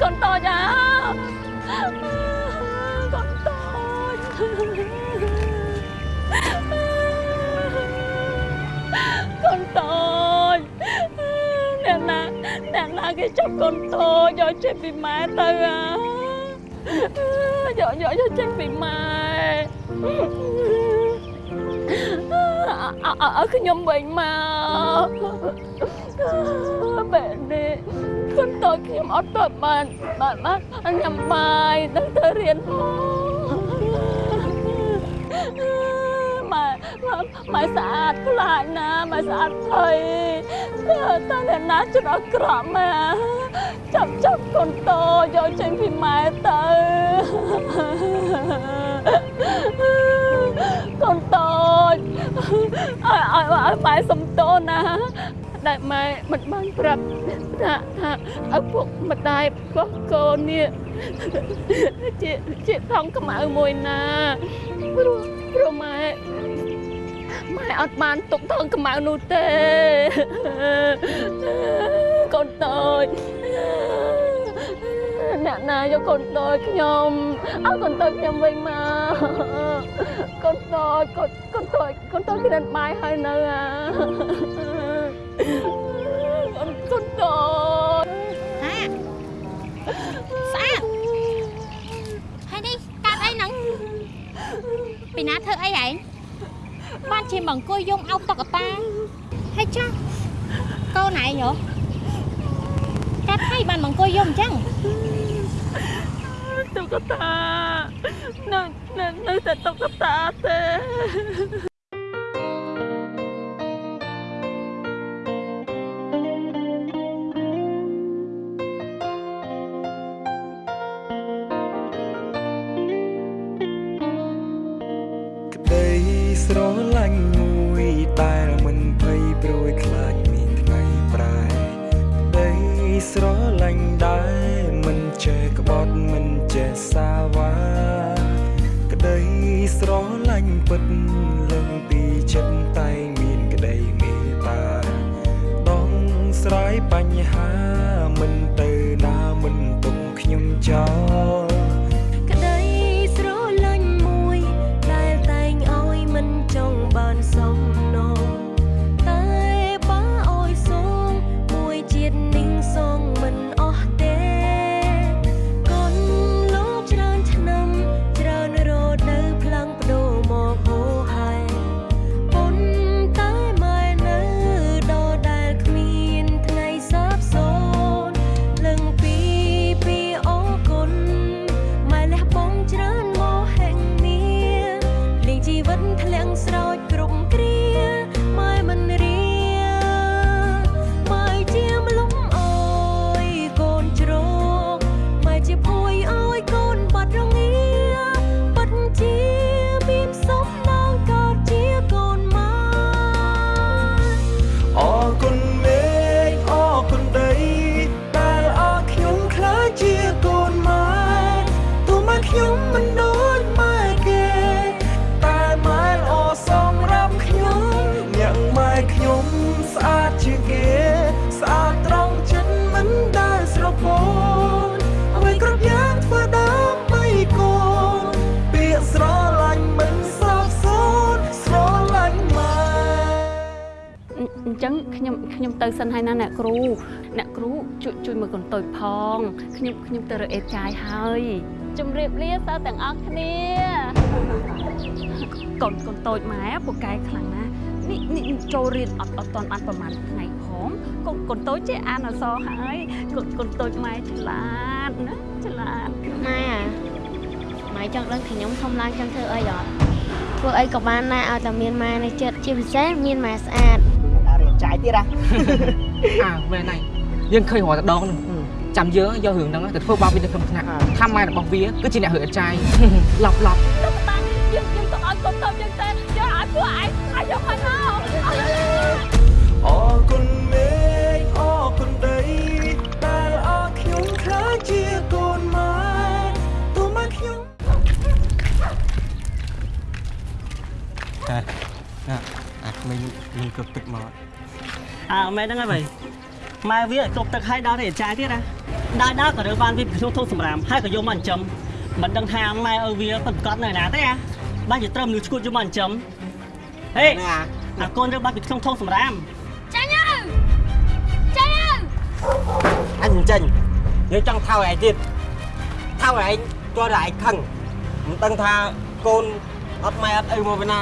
កូនតូចអាកូនតូចកូនតូចអ្នកណាអ្នកណាគេចាប់កូនតូចយកចេញពីម៉ែទៅអា យកយកយកចេញពីម៉ែអើឲ្យខ្ញុំវិញមកបែបនេះកូនតូចខ្ញុំអត់ទៅបានបានបានញ៉ាំបាយនឹងទៅរៀនម៉ែម៉ែស្អាតខ្លាចណាម៉ែស្អាតភ័យតើអ្នកណាច្រកក្រក់ម៉ែចាប់ចាប់កូនតូចយកចេញពីម៉ែទៅកូនតូចឲ្យឲ្យឲ្យម៉ែសំទោសណា ដែលម៉ែមិនបានប្រាប់ថាថាឪពុកម្ដាយរបស់កូននេះជាជាថងខ្មៅមួយណាព្រោះព្រោះម៉ែម៉ែអត់បានទុកថងខ្មៅនោះទេកូនតូចអ្នកណាយកកូនតូចខ្ញុំឲ្យកូនតូចខ្ញុំវិញមកកូនតូចកូនកូនតូចកូនតូចគ្រាន់បាយហើយនៅអា កូនកូនតូចហាស្អាតហើយនេះកាត់អីហ្នឹងពីណាធ្វើអីហែងបានជាមកអង្គុយយំអោបតុកតាហើយចាស់កូនឯងហ៎កាត់ហើយបានមកអង្គុយយំអញ្ចឹងតុកតានៅនៅនៅតែតុកតាទេ ចឹងខ្ញុំខ្ញុំទៅសិនហើយណាអ្នកគ្រូអ្នកគ្រូជួយជួយមើលកូនតូចផងខ្ញុំខ្ញុំទៅរកអេចាយហើយជំរាបលាសិស្សទាំងអស់គ្នាកូនកូនតូចម៉ែពូកែខ្លាំងណាស់នេះនេះចូលរៀនអត់អត់តាន់បានប្រហែលថ្ងៃផងកូនកូនតូចចេះអានអក្សរហើយកូនកូនតូចម៉ែឆ្លាតណាឆ្លាតម៉ែអាម៉ែចង់ដឹងថាខ្ញុំធំឡើងចង់ធ្វើអីអត់ធ្វើអីក៏បានដែរឲ្យតែមានម៉ែនៅចិត្តជាពិសេសមានម៉ែស្អាតដល់រៀន ចាយទៀតហ៎អើមែនហើយយើងឃើញរាល់តែដងនោះចាំយើងយករឿងហ្នឹងទៅធ្វើបាបវានៅក្នុងថ្នាក់ថាម៉ែរបស់វាគឺជាអ្នករើអត់ចាយឡប់ឡប់ទៅតាំងយើងយើងទៅឲ្យកូនតូចយើងទៅយើងឲ្យពួកឯងឲ្យយកមក គ្រប់ទឹកមកអើមែនហ្នឹងហើយបើម៉ែវាគ្រប់ទឹកឲ្យដល់រៀនចាយទៀតណាមដើរដើរក៏រើបានវាក្នុងធុងសម្រាមហើយក៏យកមកចិញ្ចឹមមិនដឹងថាម៉ែឪវាពិតប្រកបនៅណាទេអាបានជាត្រឹមមនុស្សឈួតយកមកចិញ្ចឹមហេអាកូនរើបានពីក្នុងធុងសម្រាមចាញ់អើចាញ់អើអញមិនចេញយើងចង់ថោឯងទៀតថោឯងទាល់តែឯងខឹងមិនដឹងថាកូនអត់ម៉ែអត់ឪមកពីណា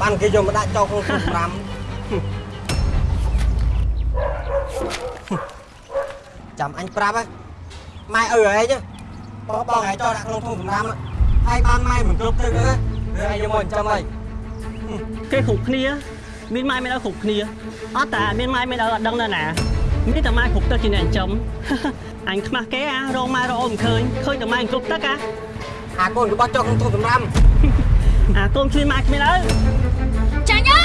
បានគេយកមកដាក់ចោលក្នុងទូសម្រាម ចាំអញប្រាប់ហ៎ម៉ែឪឯងបងបងឯងចោលដាក់ក្នុងទូសម្រាមហើយបានម៉ែមិនគ្រប់ទៅទេឯងយកមកចិញ្ចឹមហើយគេគ្រប់គ្នា មានម៉ែមានឪគ្រប់គ្នាអត់តាមានម៉ែមានឪអត់ដឹងនៅណាមានតែម៉ែគ្រប់ទឹកជាអ្នកចិញ្ចឹមអញខ្មាស់គេអារងម៉ែរកអូនមិនឃើញឃើញតែម៉ែគ្រប់ទឹកអាអាកូនរបស់ចោលក្នុងទូសម្រាមអាកូនគ្មានម៉ែគ្មានឪចាញ់អើ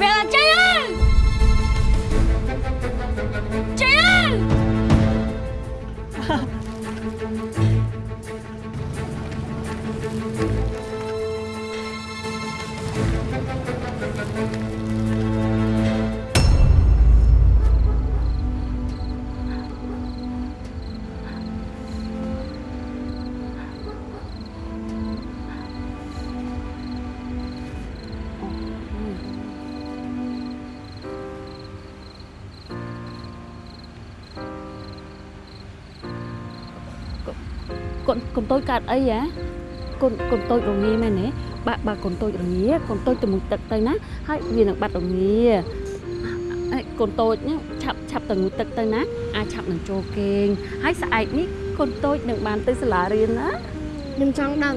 វាចាញ់អើ តូចកើតអីហ៎កូនកូនតូចរងាមែនទេបើបើកូនតូចរងាកូនតូចទៅមុខទឹកទៅណាហើយវានឹងបាត់រងាអេកូនតូចហ្នឹងឆាប់ឆាប់ទៅងូតទឹកទៅណាអាចឆាប់នឹងចូលគេងហើយស្អែកនេះកូនតូចនឹងបានទៅសាលារៀនណាខ្ញុំចង់ដឹង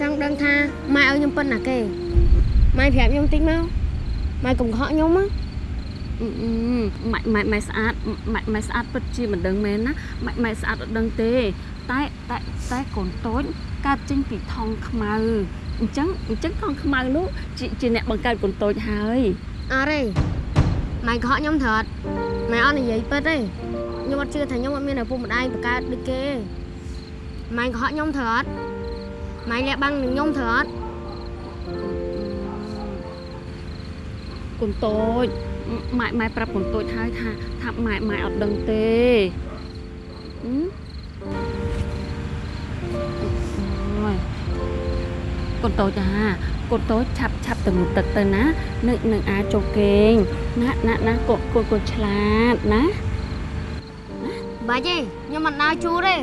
ចង់ដឹងថាម៉ែឲ្យខ្ញុំប៉ុណ្ណាគេម៉ែប្រាប់ខ្ញុំតិចមកម៉ែកុំខកខ្ញុំណាអឺអឺម៉ែម៉ែម៉ែស្អាតម៉ែម៉ែស្អាតពិតជាមិនដឹងមែនណាម៉ែម៉ែស្អាតអត់ដឹងទេ តែតែតែកូនតូចកើតចេញពីថងខ្មៅអញ្ចឹងអញ្ចឹងថងខ្មៅនោះជាជាអ្នកបង្កើតកូនតូចហើយអរេម៉ែកុំខកខ្ញុំត្រត់ម៉ែអត់និយាយពិតទេខ្ញុំអត់ជឿថាខ្ញុំអត់មានឪពុកម្ដាយបង្កើតដូចគេម៉ែកុំខកខ្ញុំត្រត់ម៉ែលះបាំងនឹងខ្ញុំត្រត់កូនតូចម៉ែម៉ែប្រាប់កូនតូចហើយថាថាម៉ែម៉ែអត់ដឹងទេហឹម កូនតូចអាកូនតូចឆាប់ឆាប់ទៅមុខទឹកទៅណានឹងនឹងអាចចូលគេងណាណាណាកូនកូនកូនឆ្លាតណាបាច់ទេខ្ញុំមិនដើរជួរទេ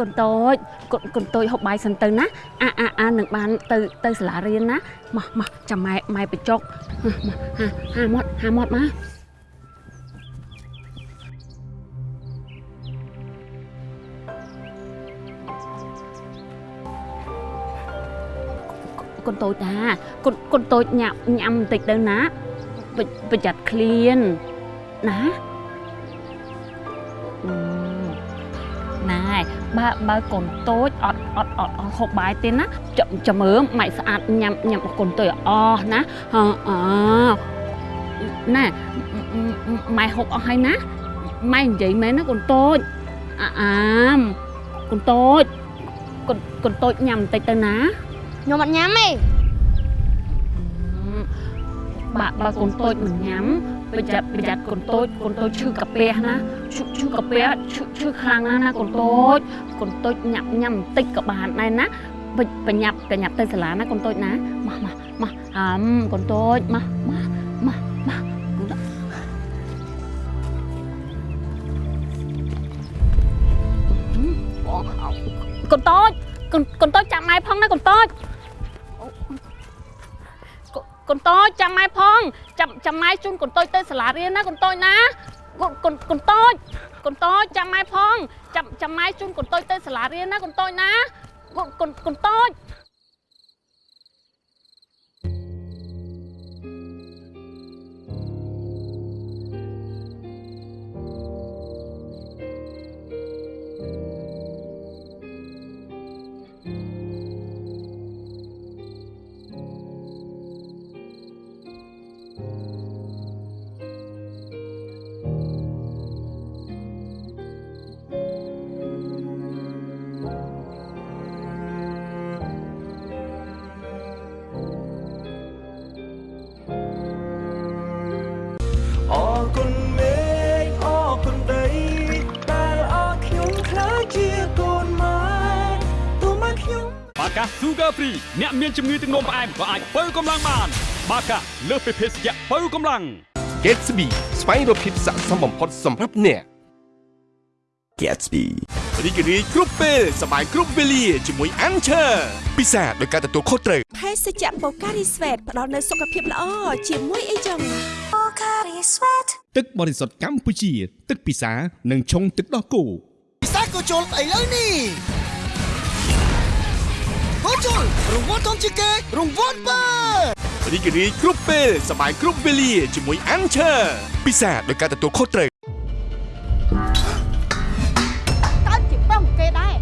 កូនតូចកូនកូនតូចហូបបាយសិនទៅណាអាអាអានឹងបានទៅទៅសាលារៀនណាមកមកចាំម៉ែម៉ែបញ្ចុកមកហាហាមាត់ហាមាត់មកកូនតូចតាកូនកូនតូចញ៉ាំញ៉ាំបន្តិចទៅណាប្រប្រយ័ត្នឃ្លានណា បើបើកូនតូចអត់អត់អត់អត់ហូបបាយទេណាចាំចាំមើលម៉ែស្អាតញ៉ាំញ៉ាំឲ្យកូនតូចឲ្យអស់ណាអឺអឺណែម៉ែហូបអស់ហើយណាម៉ែនិយាយមែនណាកូនតូចអាអាមកូនតូចកូនកូនតូចញ៉ាំបន្តិចទៅណាខ្ញុំអត់ញ៉ាំទេបើបើកូនតូចមិនញ៉ាំ ប្រយ័ត្នប្រយ័ត្នកូនតូចកូនតូចឈឺកាពះណាឈឺឈឺកាពះឈឺឈឺខ្លាំងណាស់ណាកូនតូចកូនតូចញ៉ាំញ៉ាំបន្តិចក៏បានដែរណាបិចបញ្ញាប់កញ្ញាប់ទៅសាលាណាកូនតូចណាមកមកមកអឹមកូនតូចមកមកមកមកកូនតូចកូនតូចកកូនកូនតូចចាំម៉ែផងណាកូនតូច កូនកូនតូចចាំម៉ែផងចាំចាំម៉ែជូនកូនតូចទៅសាលារៀនណាកូនតូចណាកូនកូនកូនតូចកូនតូចចាំម៉ែផងចាំចាំម៉ែជូនកូនតូចទៅសាលារៀនណាកូនតូចណាកូនកូនកូនតូច កា Sugar Free អ្នកមានជំងឺទឹកនោមផ្អែមក៏អាចបើកម្លាំងបាន បាកាលើសពីភេសជ្ជៈបើកម្លាំង Gatsby ស្វែងរកភាពស័ក្តិសមបំផុតសម្រាប់អ្នក Gatsby រីករាយគ្រប់ពេលសប្បាយគ្រប់វេលាជាមួយ Anchor ពិសាដោយការទទួលខុសត្រូវភេសជ្ជៈបូការីស្វេតផ្ដល់នូវសុខភាពល្អជាមួយអីចឹងបូការីស្វេតទឹកបរិសុទ្ធកម្ពុជា ទឹកពិសានិងឆុងទឹកដោះគោពិសាក៏ជុលឥឡូវនេះ ក៏ជុលរង្វាន់ធំជាងគេរង្វាន់បើរីករាយគ្រប់ពេលសប្បាយគ្រប់វេលាជាមួយ Anchor ពិសាដោយការទទួលខុសត្រូវកើតជាប្រុសគេដែរ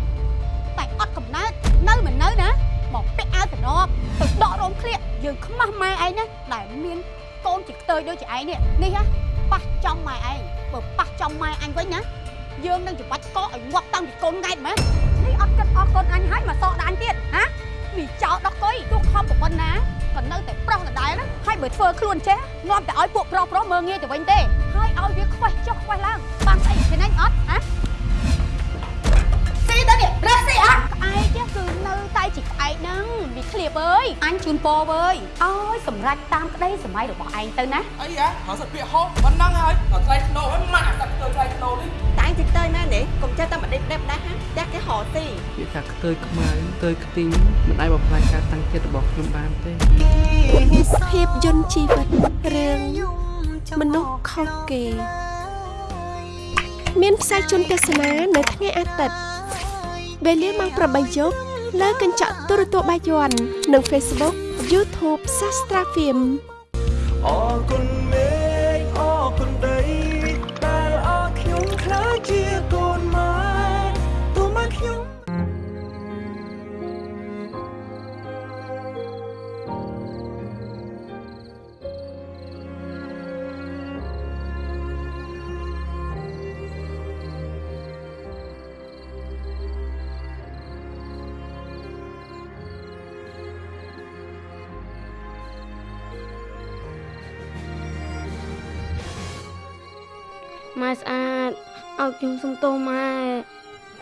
តែអត់កំណើតនៅមិននៅណាមកពាក់អាវតំណប់ទៅដករោមឃ្លៀកយើងខ្មាស់ម៉ែឯងណាដែលមានកូនជាខ្ទើយដូចជាឯងនេះនេះហ่ะប៉ះចំម៉ែឯងបើប៉ះចំម៉ែអញវិញណាយើងនឹងច្បាច់កកឲ្យងាប់តាំងពីកូនង៉ែតមែននេះអត់គិតអស់កូនអញហើយមកសក់ ហើយបើធ្វើខ្លួនចេះនាំតែឲ្យពួកប្រុសប្រុសមើងងាយទៅវិញទេហើយឲ្យវាខ្វេះចុះខ្វេះឡើងបានស្អីឃើញអញអត់ហាស៊ីទៅនេះរះស៊ីអត់ក្អែកគឺនៅតែជាក្អែកហ្នឹងវាឃ្លៀបអើយអញជូនពរអើយអើយសម្រេចតាមក្តីសម័យរបស់ឯងទៅណាអីហ៎ហៅសិតពាក្យហោប៉ុណ្ណឹងហើយដល់ថ្លៃធ្នូហើយម៉ាក់អាសាក់ទៅថ្លៃធ្នូនេះ តែអញតិចទៅណានេះកុំចេះតែមកដេកដេបដែរហាតែគេហៅទីវាថាខ្ទើយខ្មៅខ្ទើយខ្ទីងមិនអាចបំផ្លាញការតាំងចិត្តរបស់ខ្ញុំបានទេភាពយន្តជីវិតរឿងមនុស្សខុសគេ មានផ្សាយជូនទស្សនានៅថ្ងៃអាទិត្យវេលាម៉ោង8យប់លើកញ្ចក់ទូរទស្សន៍បាយ័ននិង Facebook YouTube Sastra Film អរគុណមេ ម៉ែស្អាតឲ្យខ្ញុំសុំទោសម៉ែ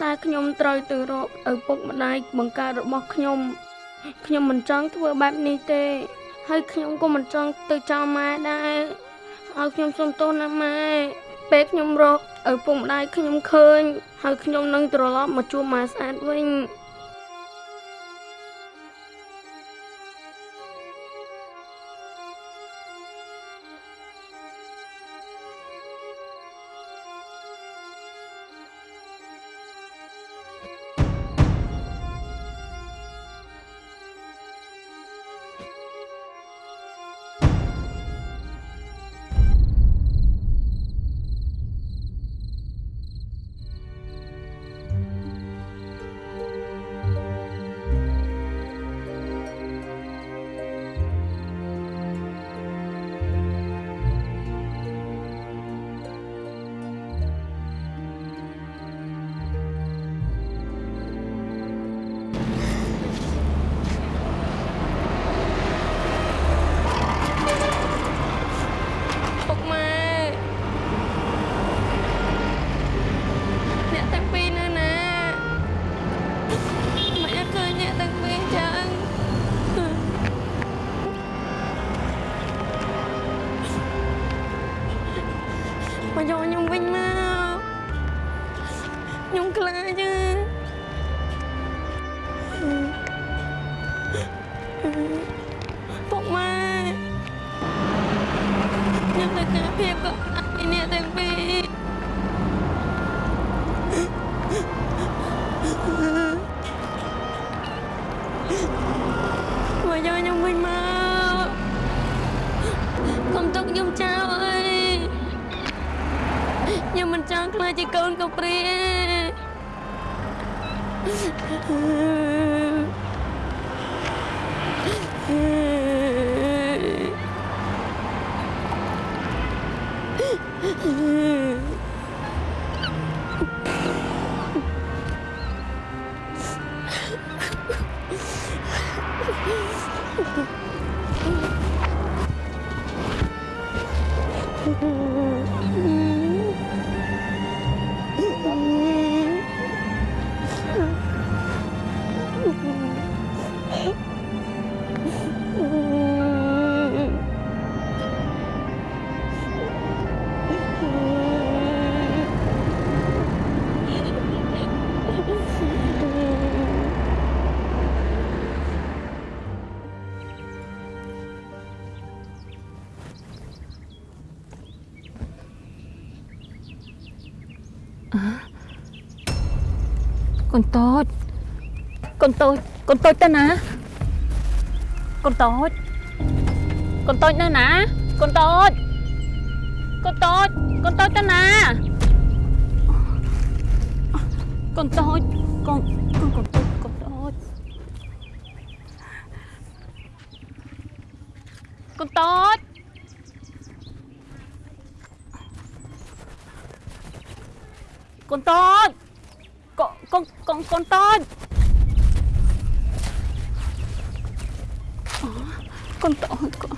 តែខ្ញុំត្រូវទៅរកឪពុកម្ដាយបង្កើតរបស់ខ្ញុំ ខ្ញុំមិនចង់ធ្វើបែបនេះទេ ហើយខ្ញុំក៏មិនចង់ទៅចោលម៉ែដែរឲ្យខ្ញុំសុំទោសណាម៉ែពេលខ្ញុំរកឪពុកម្ដាយខ្ញុំឃើញ ហើយខ្ញុំនឹងត្រឡប់មកជួបម៉ែស្អាតវិញ ចជា នកព្រាកូនតូចកូនតូចកូនតូចទៅណាកូនតូចកូនតូចនៅណាកូនតូចកូនតូចកូនតូចទៅណាកូនតូចកូនកូនកូនតូចកូនតូចកូនតូចកូនតូច con con con con tôm con tôm con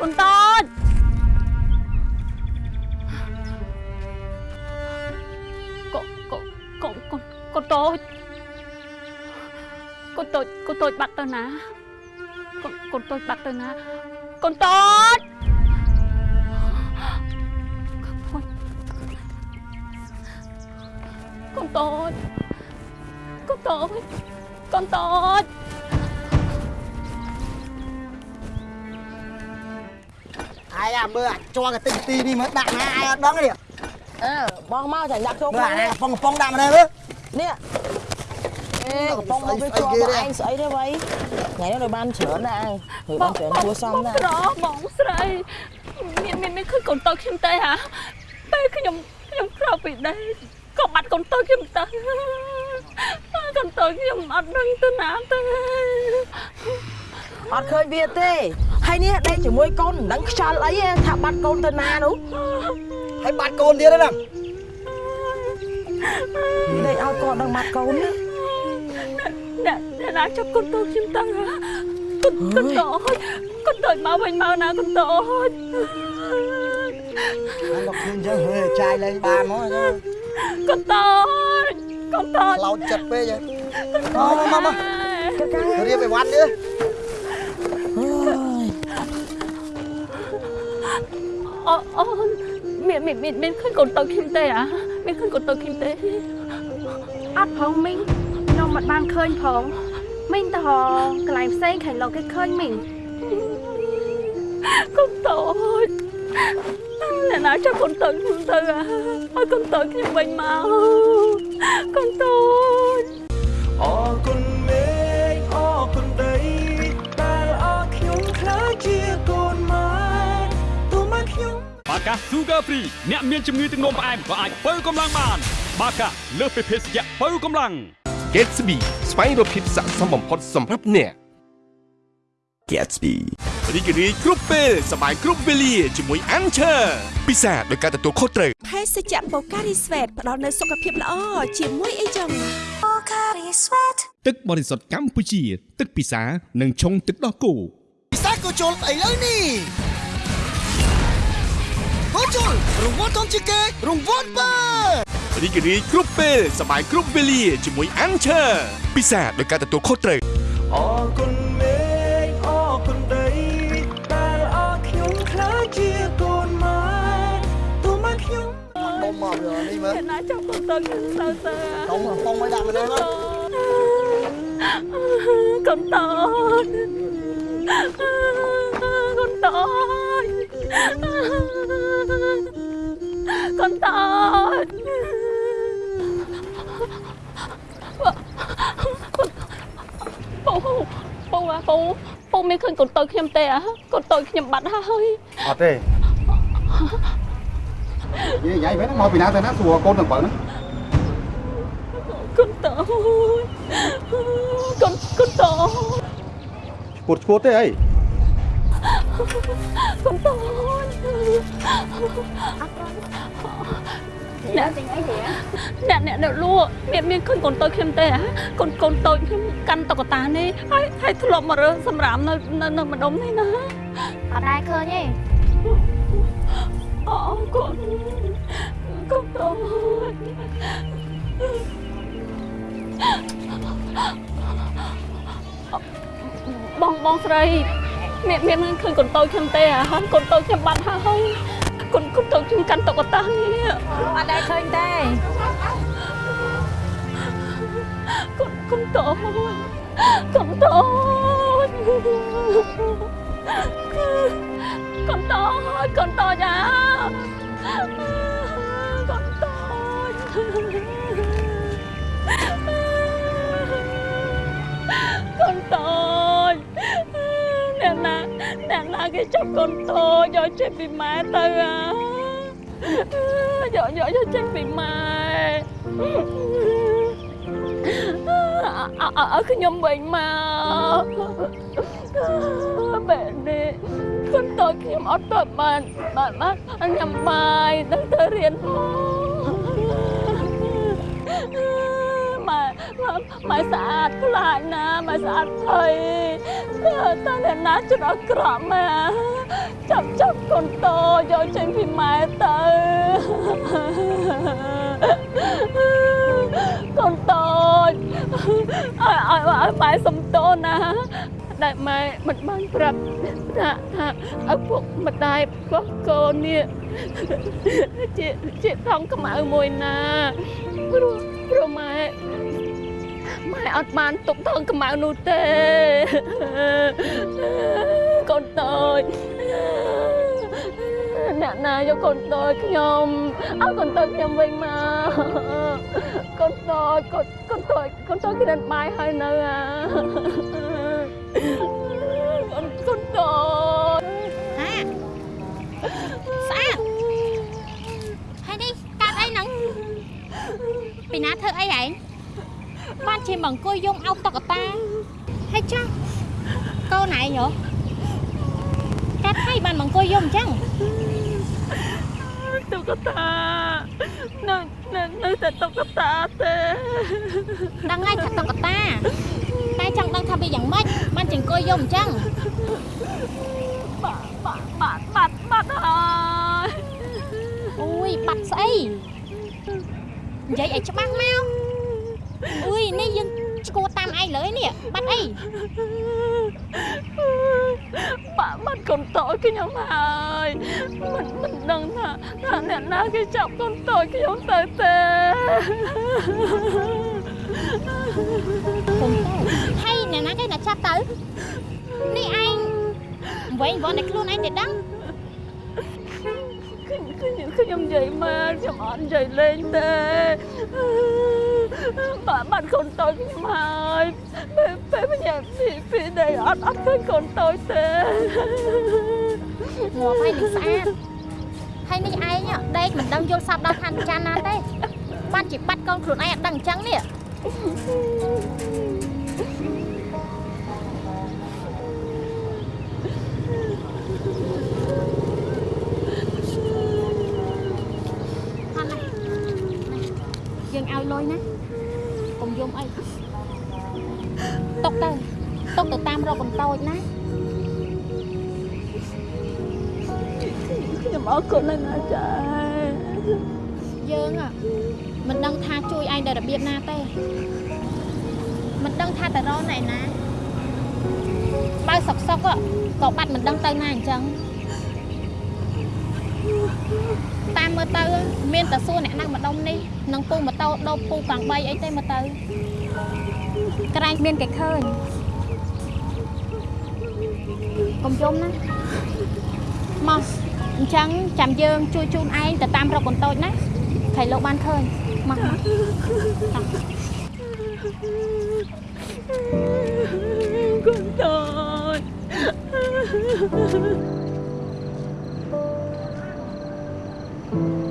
con tôm con con con con con tôi con tôi con tôi bắt tôi ná con con tôi bắt tôi ná con tôi con tốt អាយអាមើលអាចជាប់កតិចទីនេះមើលដាក់ណាអាយអត់ដឹងទេអើបងមកចាញ់ដាក់ចូលមើលក្នុងអានេះយកំប៉ុងកំប៉ុងដាក់មកនេះមើលនេះអេកំពុងមកវាជាប់មកឯងស្អីទេវ៉ៃថ្ងៃនេះនៅបានច្រើនណាស់ហើយបានច្រើនគួសមណាស់ក្របងស្រីមានមានមានឃើញកូនតូចខ្ញុំទេហ៎ពេលខ្ញុំខ្ញុំក្រោកពីដេកក៏បាត់កូនតូចខ្ញុំទៅកូន តូចខ្ញុំអត់ដឹងទៅណាទេអត់ឃើញវាទេហើយនេះដេកជាមួយកូនមិនដឹងខ្យល់អីទេថាបាត់កូនទៅណានោះហើយបាត់កូនទៀតហ្នឹងដេកឲ្យកូនដឹងបាត់កូនណាអ្នកអ្នកណាចាប់កូនតូចខ្ញុំទៅហ៎កូនកូនតូចកូនតូចមកវិញមកណាកូនតូចអាលោកឃើញចឹងហេចាយលេងបានមកចឹងកូនតូចកូនតូចឡោតចិត្តពេកហ្នឹង មកមកមករៀបឲ្យវត្តនេះអូអូមានមានមានមានឃើញកូនតូចខ្ញុំទេហ៎មានឃើញកូនតូចខ្ញុំទេអត់ផងមីងខ្ញុំមិនបានឃើញផងមីងទៅហកន្លែងផ្សេងខាងលោកគេឃើញមីងកូនតូចអ្នកណាចាប់កូនតូចខ្ញុំទៅហ៎ឲ្យកូនតូចខ្ញុំវិញមកកូនតូច អរគុណមេឃអរគុណដីដែលអរខ្ញុំខ្លាចជាកូនម៉ែទោះមកខ្ញុំបាកា Sugar Free អ្នកមានជំងឺទឹកនោមផ្អែមក៏អាចបើកម្លាំងបាន បាកាលើសពីភេសជ្ជៈបើកម្លាំង Gatsby ស្វែងរកភាពស័ក្តិសមបំផុតសម្រាប់អ្នក Gatsby រីករាយគ្រប់ពេលសប្បាយគ្រប់វេលាជាមួយ Anchor ពិសាដោយការទទួលខុសត្រូវភេសជ្ជៈបូការីស្វេតផ្ដល់នូវសុខភាពល្អជាមួយអីចឹងបូការីស្វេត ទឹកបរិសុទ្ធកម្ពុជា ទឹកពិសានិងឆុងទឹកដោះគោពិសាក៏ជុលស្អីលើនេះក៏ជុលរង្វាន់ធំជាងគេរង្វាន់បើរីករាយគ្រប់ពេលសប្បាយគ្រប់វេលាជាមួយ Anchor ពិសាដោយការទទួលខុសត្រូវអរគុណ មើលណាចង់ទៅទៅទៅទៅកុំកំប៉ុងឲ្យដាក់មនុស្សណាកុំតនកុំតនកុំតនពូពូអាពូពូមានឃើញកូនតូចខ្ញុំទេអាកូនតូចខ្ញុំបាត់ហើយអត់ទេ និយាយវិញមកពីណាទៅណាសួរកូនទាំងបើហ្នឹងកូនតូចកូនកូនតូចឈួតឈួតទេអីកូនតូចអ្នកអ្នកអ្នកអ្នកលក់មានមានឃើញកូនតូចខ្ញុំទេអ្ហាកូនកូនតូចខ្ញុំកាន់តុក្កតានេះហើយហើយធ្លាប់មករើសសម្រាមនៅនៅនៅម្ដុំនេះណាអត់ដែរឃើញទេ អូកូនកូនតូចបងបងស្រីមានមានឃើញកូនតូចខ្ញុំទេអ្ហាកូនតូចខ្ញុំបាត់ហើយកូនកូនតូចខ្ញុំកាន់តុក្កតានេះអត់ដែរឃើញទេកូនកូនតូចកូនតូច កូនតូចកូនតូចអាកូនតូចកូនតូចអ្នកណាអ្នកណាគេចាប់កូនតូចយកចេញពី ម៉ែទៅអាយកយកយកចេញពីម៉ែអើអើខ្ញុំវិញមកបែបនេះកូនតូចខ្ញុំអត់ទៅបានបានបានញ៉ាំបាយទៅទៅរៀនម៉ែម៉ែស្អាតខ្លាចណាម៉ែស្អាតភ័យតើតើអ្នកណាចិត្តអក្រក់ម៉ែចាប់ចាប់កូនតូចយកចេញពីម៉ែទៅកូនតូចឲ្យឲ្យឲ្យម៉ែសំទោសណា ដែលម៉ែមិនបានប្រាប់ថាថាឪពុកម្ដាយរបស់កូននេះជាជាថងខ្មៅមួយណាព្រោះព្រោះម៉ែម៉ែអត់បានទុកថងខ្មៅនោះទេកូនតូចអ្នកណាយកកូនតូចខ្ញុំឲ្យកូនតូចខ្ញុំវិញមកកូនតូចកូនកូនតូចកូនតូចគេនឹងបាយហើយនៅអា កូនកូនតូចហាស្អាតហើយនេះកើតអីហ្នឹងពីណាធ្វើអីហែងបានជាមកអង្គុយយំអោបតុក្កតាហើយចាស់កូនឯងហ៎កាត់ហើយបានមកអង្គុយយំអញ្ចឹងតុក្កតានៅនៅនៅតែតុក្កតាទេដឹងហើយថាតុក្ក តាតែចង់ដឹងថាវាយ៉ាងម៉េចបានជាអង្គុយយំអញ្ចឹងបាត់បាត់បាត់បាត់បាត់ហើយអូយបាត់ស្អីនិយាយឲ្យច្បាស់មកអុយនេះយើងឈួរតាមឯងលើនេះបាត់អីបាក់បាត់កូនតូចខ្ញុំហើយមិនមិនដឹងថាថាអ្នកណាគេចាប់កូនតូចខ្ញុំទៅទេកុំទៅ ហើយអ្នកណាគេណាចាប់ទៅនេះឯងវិញវ៉ាន់តែខ្លួនឯងទេដឹងខ្ញុំខ្ញុំនិយាយមកខ្ញុំអត់និយាយលេងទេបាក់បាត់កូនតូចខ្ញុំហើយពេលពេលបញ្ញាពីពី đây អត់អត់ឃើញកូនតូចទេងាប់ហើយនេះស្អាតហើយនេះឯងដេកមិនដឹងយល់សប្ដល់ខានចានណាទេបានជាបាត់កូនខ្លួនឯងអត់ដឹងអញ្ចឹងនេះអត់ណា យើងឲ្យលុយណាកុំយំអីຕົកទៅຕົកទៅតាមរកបន្តូចណា ខ្ញុំអរគុណណាស់ណាចា យើងอะ មិនដឹងថាជួយឯងដល់របៀបណាទេមិនដឹងថាទៅរកណែណាបើសុកសុកอะក៏បាត់មិនដឹងទៅណាអញ្ចឹងតាមមើលទៅ មានតែសួរអ្នកណាម្ដុំនេះនឹងពូម៉ូតូដោបពូកង់3អីទេមើលទៅក្រែងមានគេឃើញកុំយំណាមកអញ្ចឹងចាំយើងជួយជូនឯងទៅតាមរកកូនតូចណា ខៃលោកបានឃើញមកមកតាកូនតូចក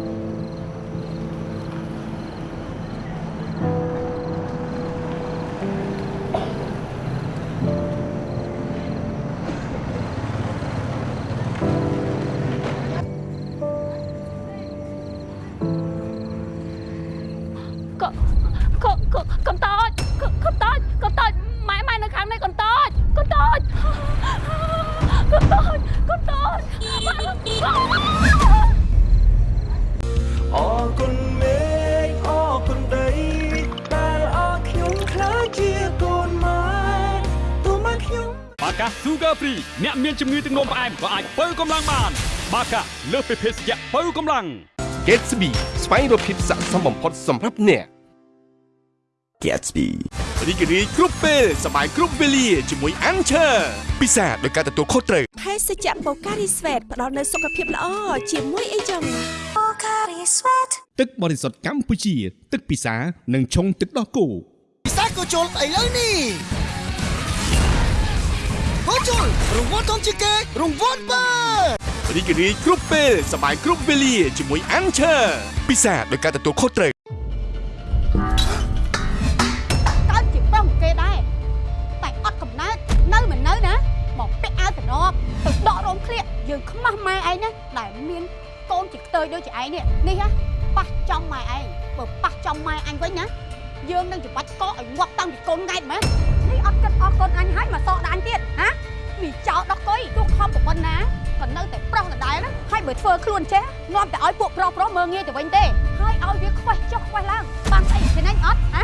ជំងឺទឹកនោមផ្អែមក៏អាចបើកម្លាំងបាន បាកាលើសពីភេសជ្ជៈបើកម្លាំង Gatsby ស្វែងរកភាពស័ក្តិសមបំផុតសម្រាប់អ្នក Gatsby រីករាយគ្រប់ពេលសប្បាយគ្រប់វេលាជាមួយ Anchor ពិសាដោយការទទួលខុសត្រូវភេសជ្ជៈបូការីស្វេតផ្ដល់នូវសុខភាពល្អជាមួយអីចឹងបូការីស្វេតទឹកបរិសុទ្ធកម្ពុជា ទឹកពិសានិងឆុងទឹកដោះគោពិសាក៏ជុលស្អីលើនេះ ក៏ជុលរង្វាន់ធំជាងគេរង្វាន់បើរីករាយគ្រប់ពេលសប្បាយគ្រប់វេលាជាមួយ Anchor ពិសាដោយការទទួលខុសត្រូវកើតជាប្រុសគេដែរតែអត់កំណើតនៅមិននៅណាមកពាក់អាវកណប់ទៅដករោមឃ្លៀកយើងខ្មាស់ម៉ែឯងណាដែលមានកូនជាខ្ទើយដូចជាឯងនេះនេះហ៎ប៉ះចំម៉ែឯងបើប៉ះចំម៉ែអញវិញណាយើងនឹងច្បាច់កកឲ្យងាប់តាំងពីកូនង៉ែតមែន នេះអត់គិតអស់កូនអញហើយមកសក់ដល់អញទៀតហាវាចោលដល់កុយទោះខំប្រពន្ធណាក៏នៅតែប្រុសដដែលណាហើយបើធ្វើខ្លួនចេះងាប់តែឲ្យពួកប្រុសប្រុសមើងងាយទៅវិញទេហើយឲ្យវាខ្វេះចុះខ្វេះឡើងបានស្អីគ្នាអញអត់ហា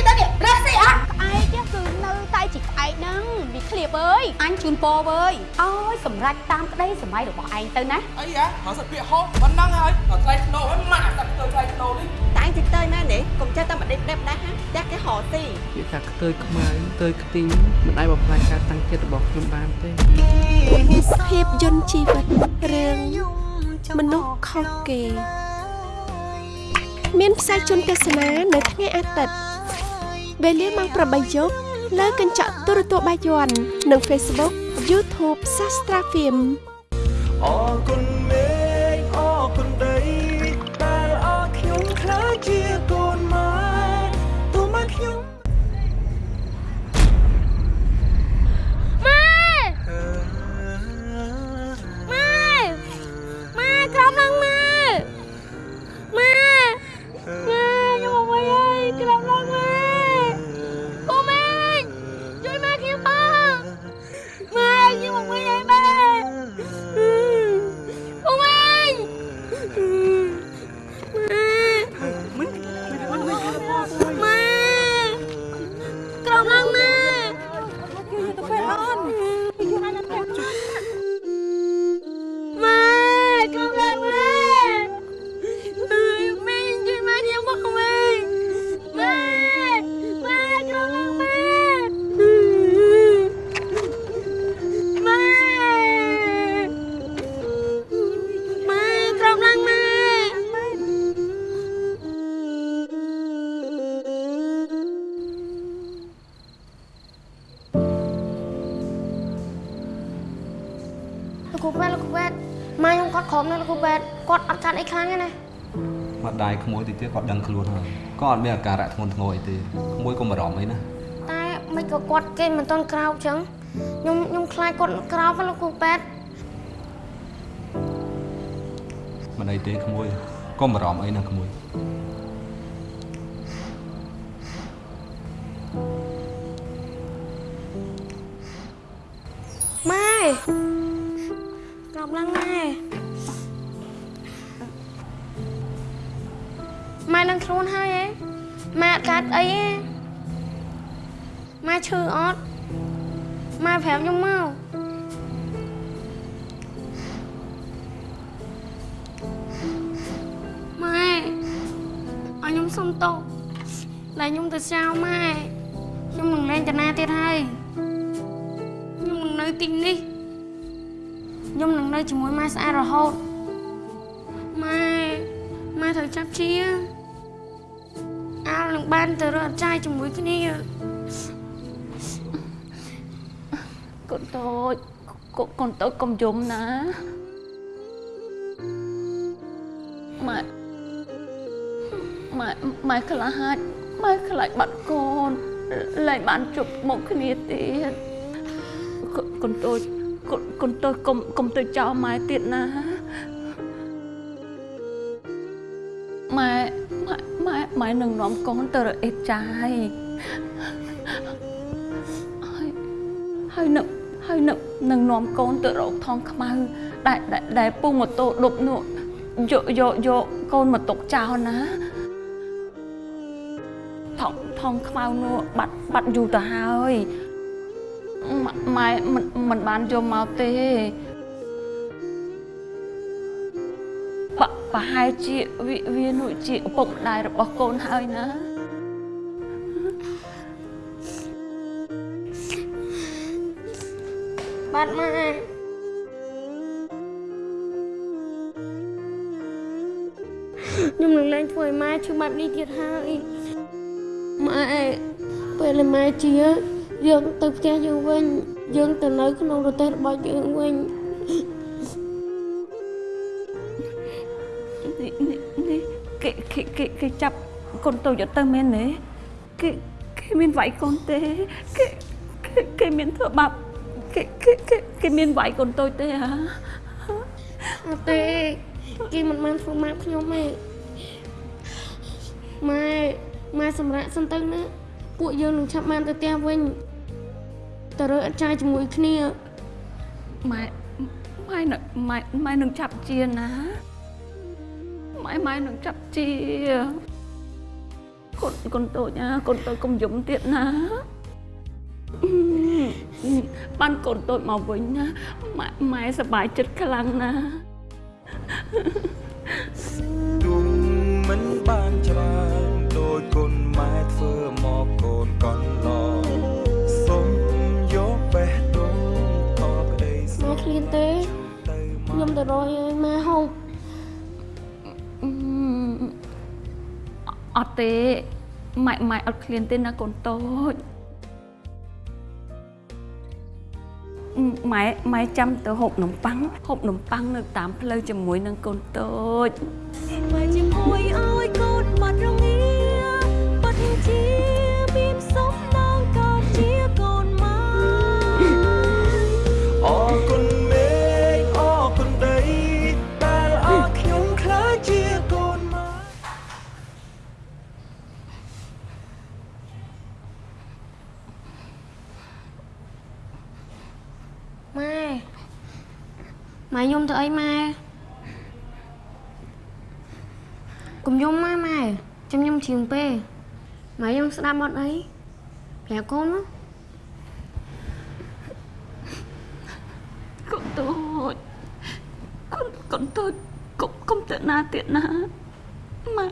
ស៊ីទៅនេះរះស៊ីអត់ក្អែកទេគឺនៅតែជាក្អែកហ្នឹងវាឃ្លៀបអើយអញជូនពរអើយអើយសម្រេចតាមក្តីសម័យរបស់ឯងទៅណាអីហ៎មកសិតពាក្យហោប៉ុណ្ណឹងហើយដល់ថ្លៃធ្នូហើយម៉ាក់តែទៅថ្លៃធ្នូនេះតែងតិចទៅមែនទេកុំចេះតែមកដេកដេបដែរហាតែគេហៅទីពាក្យថាខ្ទើយខ្មៅខ្ទើយខ្ទីងមិនអាចបំផ្លាញការតាំងចិត្តរបស់ខ្ញុំបានទេភាពយន្តជីវិតរឿងមនុស្សខុសគេ មានផ្សាយជូនទស្សនានៅថ្ងៃអាទិត្យ វេលាម៉ោង8យប់លើកញ្ចក់ទូរទស្សន៍បាយ័ននិង Facebook YouTube Sastra Film អរគុណ ទៀតគាត់ដឹងខ្លួនហើយក៏អត់មានអាការៈធ្ងន់ធ្ងរអីទេក្មួយកុំបារម្ភអីណាតែមិនក៏គាត់គេមិនតន់ក្រោបចឹងខ្ញុំខ្ញុំខ្លាចគាត់ក្រោបណាលោកគ្រូពេទ្យមិនអីទេក្មួយកុំបារម្ភអីណាក្មួយ ខ្ញុំសុំទោសដែលខ្ញុំទៅចោលម៉ែខ្ញុំនឹងលែងតាណាទៀតហើយខ្ញុំនឹងនៅទីនេះខ្ញុំនឹងនៅជាមួយម៉ែស្អាតរហូតម៉ែម៉ែត្រូវចាប់ជាអាលនឹងបានទៅរកអត់ចាយជាមួយគ្នាកូនតូចកូនកូនតូចកុំយំណា ម៉ែម៉ែខ្លាចម៉ែខ្លាចបាត់កូនលែងបានជប់មកគ្នាទៀតកូនកូនតូចកូនកូនតូចកុំកុំទៅចោលម៉ែទៀតណាម៉ែម៉ែម៉ែម៉ែនឹងនាំកូនទៅរកអេតចាយហើយហើយនឹងហើយនឹងនឹងនាំកូនទៅរកថងខ្មៅដែលដែលដែលពូម៉ូតូដប់នោះយកយកយកកូនមកទុកចោលណា ថងថងខ្មៅនោះបាត់បាត់យូរទៅហើយម៉ែម៉ែមិនមិនបានយកមកទេបប្រហែលជាវាវានោះជាឪពុកម្ដាយរបស់កូនហើយណាបាទម៉ែខ្ញុំនឹងលែងធ្វើឲ្យម៉ែឈឺបែបនេះទៀតហើយ ម៉ែពេលដែលម៉ែជាយើងទៅផ្ទះយើងវិញយើងទៅនៅក្នុងប្រទេសរបស់យើងវិញនេះនេះនេះគេគេគេគេចាប់កូនតូចយកទៅមែនទេគេគេមានវាយកូនទេគេគេគេមានធ្វើបាបគេគេគេគេមានវាយកូនតូចទេហ៎អត់ទេគេមិនបានធ្វើម៉ាប់ខ្ញុំទេម៉ែ ម៉ែសម្រាប់សិនទៅណាពួកយើងនឹងឆាប់បានទៅផ្ទះវិញទៅរើអត់ចាយជាមួយគ្នាម៉ែម៉ែនឹងម៉ែម៉ែនឹងចាប់ជាណាម៉ែម៉ែនឹងចាប់ជាកូនកូនតូចណាកូនតូចកុំយំទៀតណាបានកូនតូចមកវិញណាម៉ែម៉ែសប្បាយចិត្តខ្លាំងណាស់ទុំ ទៅរកឲ្យម៉ែហូបអត់ទេម៉ែម៉ែអត់ឃ្លានទេណាកូនតូចម៉ែម៉ែចាំទៅហូបនំប៉័ងហូបនំប៉័ងនៅតាមផ្លូវជាមួយនឹងកូនតូចមកជាមួយឲ្យកូនបាត់រងា ម៉ែយំទៅអីម៉ែកុំយំម៉ែម៉ែចាំខ្ញុំជ្រៀងពេម៉ែយំស្ដាប់អត់អីប្រាប់កូនមកកូនតូចកូនកូនតូចកុំកុំទៅណាទៀតណាម៉ែ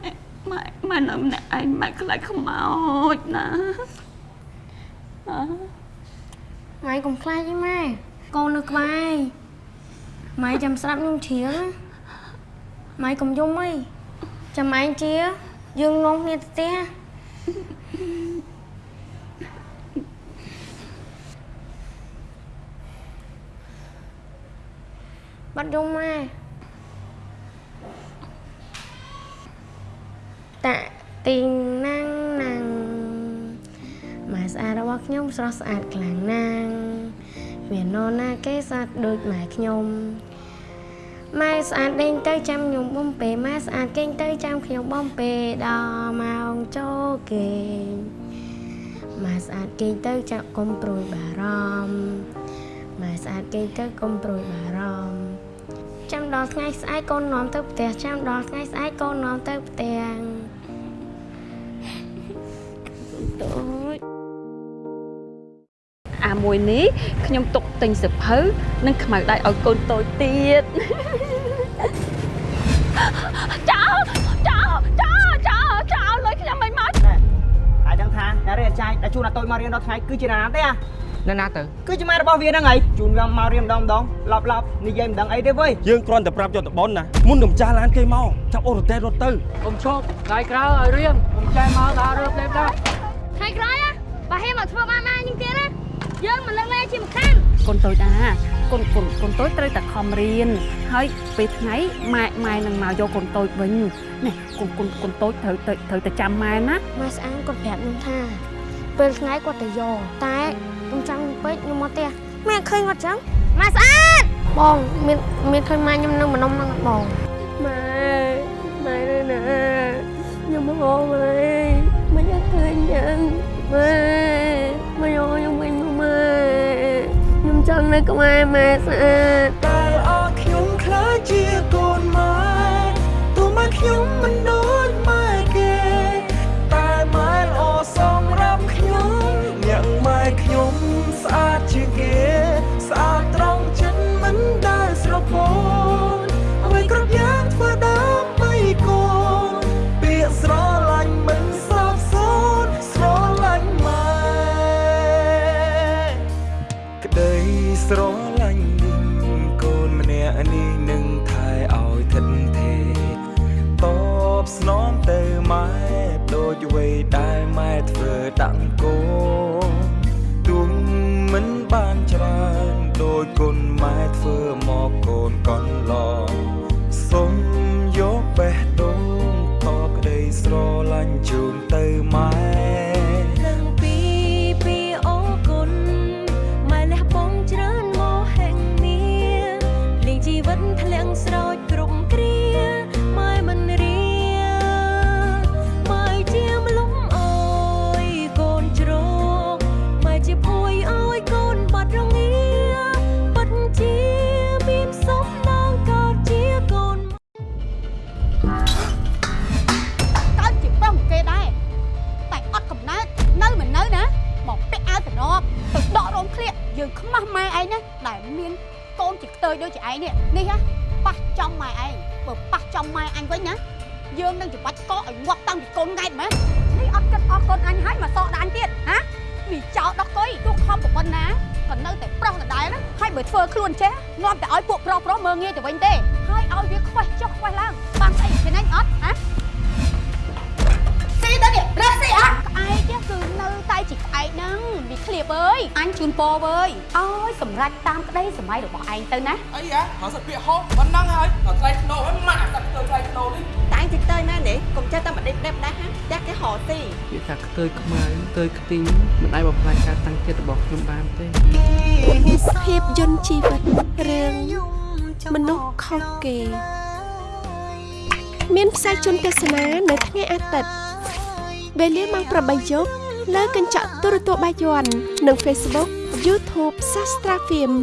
ម៉ែម៉ែនៅម្នាក់ឯងម៉ែខ្លាចខ្មោចណាអើម៉ែកុំខ្លាចអីម៉ែកូននៅក្បែរ ម៉ែចាំស្ដាប់ខ្ញុំជ្រៀងណាម៉ែកុំយំអីចាំឯងជាយើងនាំគ្នាទៅផ្ទះបាត់យំម៉ែតាក់ទីងណាំងណាំងម៉ែស្អាតរបស់ខ្ញុំស្រស់ស្អាតខ្លាំងណាស់មាននរណាគេស្អាតដូចម៉ែខ្ញុំ ម៉ែស្អាតដេញទៅចាំខ្ញុំបំពេម៉ែស្អាតគេងទៅចាំខ្ញុំបំពេដល់ម៉ោងចូលគេងម៉ែស្អាតគេងទៅចាក់កុំព្រួយបារម្ភម៉ែស្អាតគេងទៅកុំព្រួយបារម្ភចាំដល់ថ្ងៃស្អែកកូននាំទៅផ្ទះចាំដល់ថ្ងៃស្អែកកូននាំទៅផ្ទះតូច អាមួយនេះខ្ញុំទុកទិញសិភៅនិងខ្មៅដៃឲ្យកូនតូចទៀតចោលចោលចោលចោលចោលលុយខ្ញុំមិនមកហើយដឹងថាអ្នករៀនអាចារ្យដែលជួនអាតូចមករៀនដល់ថ្ងៃគឺជាណាទេអានៅណាទៅគឺជាម៉ែរបស់វាហ្នឹងហើយជួនវាមករៀនម្ដងម្ដងឡប់ឡប់និយាយមិនដឹងអីទេវើយយើងគ្រាន់តែប្រាប់យកទៅបនណាមុននឹងចាស់ឡានគេមកចាប់អូរ៉ូតេរត់ទៅកុំឈប់ថ្ងៃក្រោយឲ្យរៀងកុំចែមកដល់រើបលេបដល់ថ្ងៃក្រោយបើហេមកធ្វើបានម៉ែញឹងទៀតណា យើងមិនលើកលែងជាម្ខាងកូននតូចអាកូនកូនកូនតូចត្រូវតែខំរៀនហើយពេលថ្ងៃម៉ែម៉ែនឹងមកយកកូនតូចវិញនេះកូនកូនកូនតូចត្រូវទៅត្រូវតែចាំម៉ែណាម៉ែស្អាងគាត់ប្រាប់ខ្ញុំថាពេលថ្ងៃគាត់ទៅយកតែខ្ញុំចង់ពេកខ្ញុំមកផ្ទះម៉ែឃើញគាត់ចឹងម៉ែស្អាតបងមានមានឃើញម៉ែខ្ញុំនៅម្ដុំហ្នឹងបងម៉ែម៉ែនៅណាខ្ញុំមកហើយមិនអត់ឃើញយ៉ាងម៉ែមកយកខ្ញុំវិញមកម៉ែខ្ញុំ ចង់នៅក្បែរម៉ែស្អាតតែអរខ្ញុំខ្លាចជាកូនម៉ែទោះម៉ែខ្ញុំមិនដូច មើងងាយទៅវិញទេហើយឲ្យវាខ្វេះចុះខ្វេះឡើងបានស្អីគេណាញ់អត់ហាស៊ីទៅនេះរះស៊ីអត់ក្អែកគឺនៅតែជាក្អែកហ្នឹងវាឃ្លាបអើយអញជូនពរអើយអើយសម្រេចតាមក្តីសម័យរបស់ឯងទៅណាអីហ៎ហៅសិតពាក្យហោប៉ុណ្ណឹងហើយដល់ថ្លៃធ្នូហើយម៉ាក់សាក់ទៅថ្លៃធ្នូនេះតែអញតិចទៅណានេះកុំចេះតែមកដេកដេបដែរហាតែគេហៅទីវាថាខ្ទើយខ្មៅខ្ទើយខ្ទីងមិនអាចបំផ្លាញការតាំងចិត្តរបស់ខ្ញុំបានទេភាពយន្តជីវិតរឿង មនុស្សខុសគេ មានផ្សាយជូនទស្សនានៅថ្ងៃអាទិត្យវេលាម៉ោង8យប់លើកញ្ចក់ទូរទស្សន៍បាយ័ននិង Facebook YouTube Sastra Film